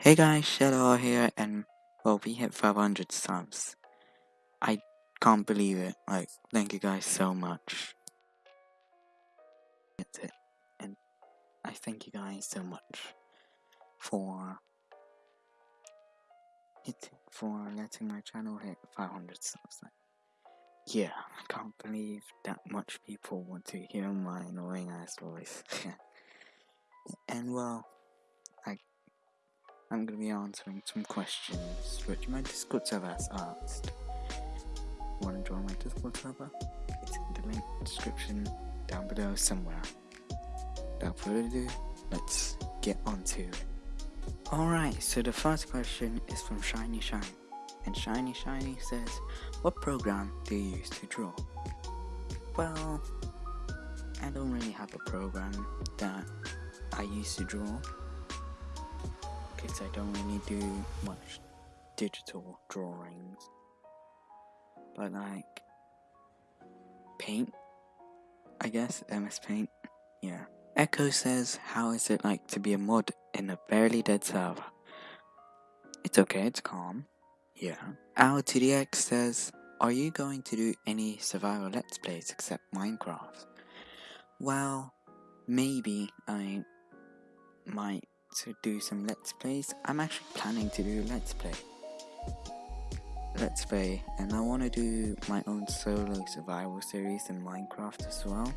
Hey guys, Shadow here, and well, we hit 500 subs. I can't believe it. Like, thank you guys so much. That's it. And I thank you guys so much for hit for letting my channel hit 500 subs. Like, yeah, I can't believe that much people want to hear my annoying ass voice. and well, I'm gonna be answering some questions which my Discord server has asked. Wanna join my Discord server? It's in the link description down below somewhere. Without further ado, let's get on to it. Alright, so the first question is from Shiny Shine. And Shiny Shiny says, What program do you use to draw? Well, I don't really have a program that I use to draw because I don't really do much digital drawings. But like paint, I guess MS Paint. Yeah. Echo says, "How is it like to be a mod in a barely dead server?" It's okay. It's calm. Yeah. Our TDX says, "Are you going to do any survival let's plays except Minecraft?" Well, maybe I might to do some let's plays. I'm actually planning to do let's play. Let's play and I want to do my own solo survival series in Minecraft as well.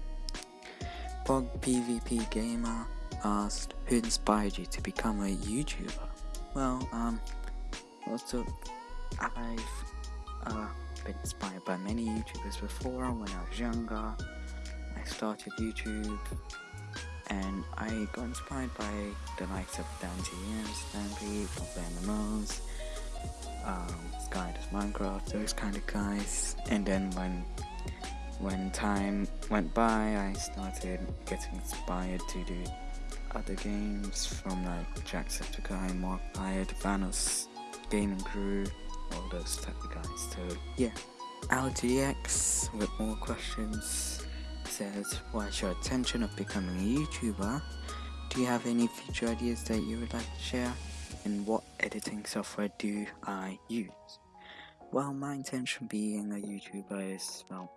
Bog PvP Gamer asked who inspired you to become a YouTuber? Well, um, also I've uh, been inspired by many YouTubers before when I was younger. I started YouTube and I got inspired by the likes of Dante Stampede, Pop Animals, um, Sky does Minecraft, those kind of guys. And then when when time went by, I started getting inspired to do other games from like Jacksepticeye, Markiplier, Vanoss, Gaming Crew, all those type of guys. So yeah, LTX with more questions says, What's your intention of becoming a YouTuber? Do you have any future ideas that you would like to share? And what editing software do I use? Well, my intention being a YouTuber is, well,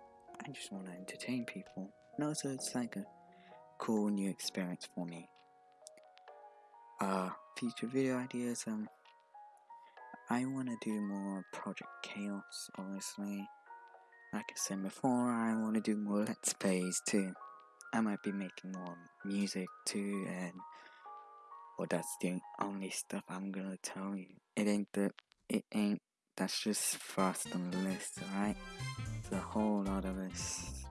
I just want to entertain people. And also, it's like a cool new experience for me. Uh, future video ideas, um, I want to do more Project Chaos, obviously. Like I said before, I want to do more Let's Plays too. I might be making more music too, and well, that's the only stuff I'm gonna tell you. It ain't the, it ain't. That's just first on the list, alright? There's a whole lot of this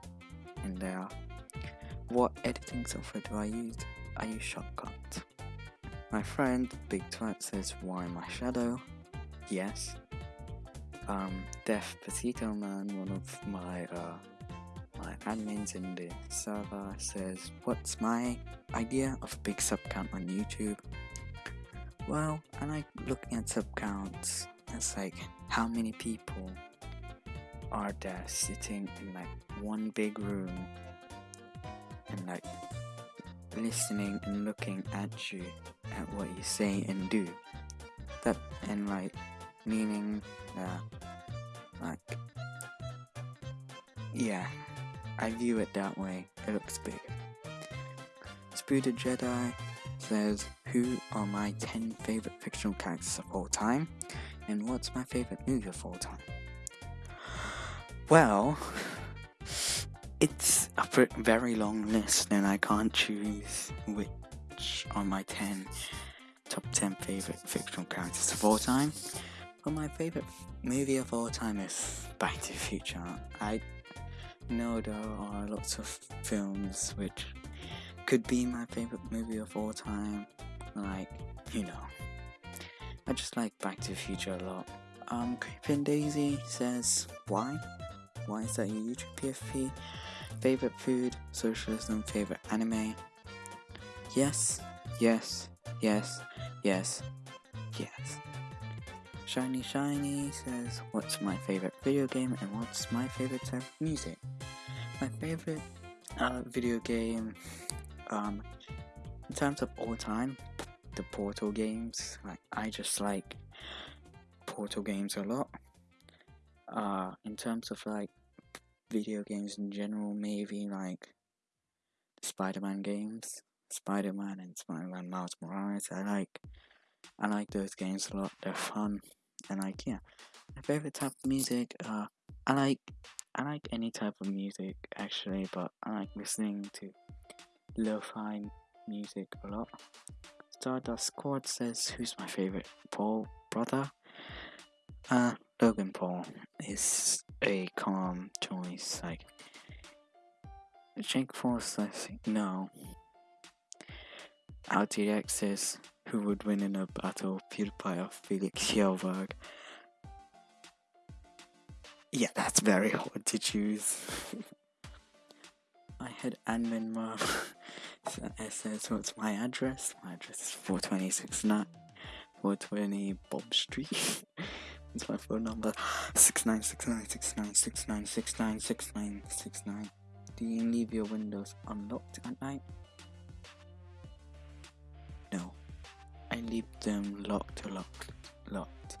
in there. Uh, what editing software do I use? I use Shotcut. My friend Big Twat says, "Why my shadow?" Yes, um, Def Petito Man, one of my uh, my admins in the server, says, "What's my idea of big sub count on YouTube?" Well, I like looking at sub counts. It's like how many people are there sitting in like one big room and like listening and looking at you at what you say and do. That and like meaning that yeah I view it that way. It looks big. Spooted Jedi says who are my 10 favorite fictional characters of all time? And what's my favorite movie of all time? Well it's a very long list and I can't choose which are my 10 top 10 favorite fictional characters of all time. But my favorite movie of all time is Back to the Future. I know there are lots of films which could be my favorite movie of all time. Like, you know, I just like Back to the Future a lot. Um, Creeping Daisy says, why? Why is that your YouTube PFP? Favorite food, socialism, favorite anime? Yes, yes, yes, yes, yes. Shiny Shiny says, What's my favorite video game and what's my favorite type of music? My favorite uh, video game, um, in terms of all time, the Portal games. Like I just like Portal games a lot. Uh, in terms of like video games in general, maybe like Spider-Man games, Spider-Man and Spider-Man Miles Morales. I like, I like those games a lot. They're fun, and like yeah, my favorite type of music. Uh, I like, I like any type of music actually, but I like listening to lo-fi music a lot. Stardust Squad says, "Who's my favorite Paul brother?" Uh, Logan Paul is a calm choice. Like Jake Force says, "No." RTX says, "Who would win in a battle, PewDiePie or Felix Kjellberg?" Yeah, that's very hard to choose. I had admin mom. so it says, what's my address? My address is 426 420 Bob Street. That's my phone number. 69696969696969. Do you leave your windows unlocked at night? Leave them locked locked. Locked.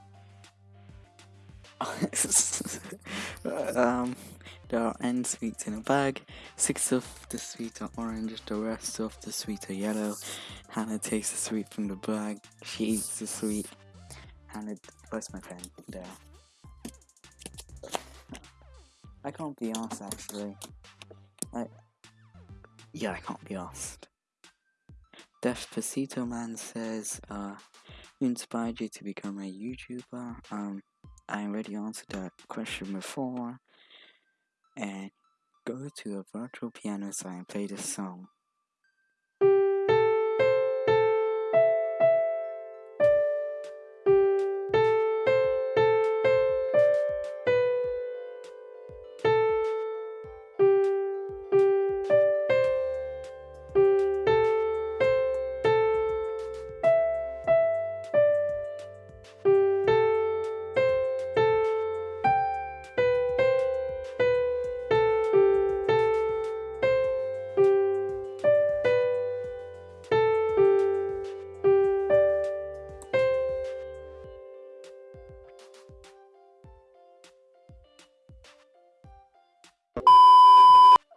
um, there are N sweets in a bag. Six of the sweets are orange, the rest of the sweets are yellow. Hannah takes the sweet from the bag. She eats the sweet. Hannah, where's my pen? There. I can't be asked actually. I, yeah, I can't be asked. Despacito Man says, uh, who inspired you to become a YouTuber? Um, I already answered that question before. And go to a virtual piano site and play this song.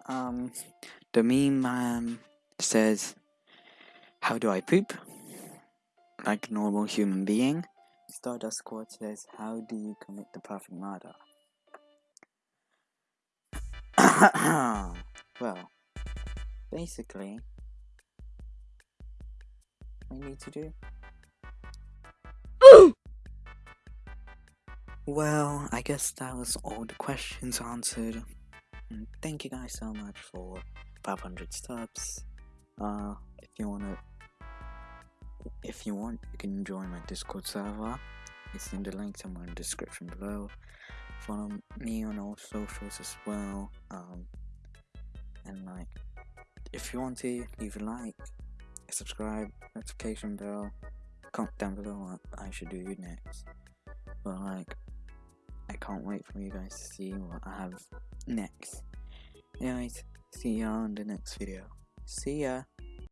Um, the meme man says, How do I poop? Like a normal human being. Stardust Squad says, How do you commit the perfect murder? well, basically, I need to do. well, I guess that was all the questions answered. And thank you guys so much for 500 subs. Uh, if you wanna, if you want, you can join my Discord server. It's in the link somewhere in the description below. Follow me on all socials as well. Um, and like, if you want to, leave a like, subscribe, notification bell. Comment down below what I should do next. But like, I can't wait for you guys to see what I have next. Anyways, see ya on the next video. See ya!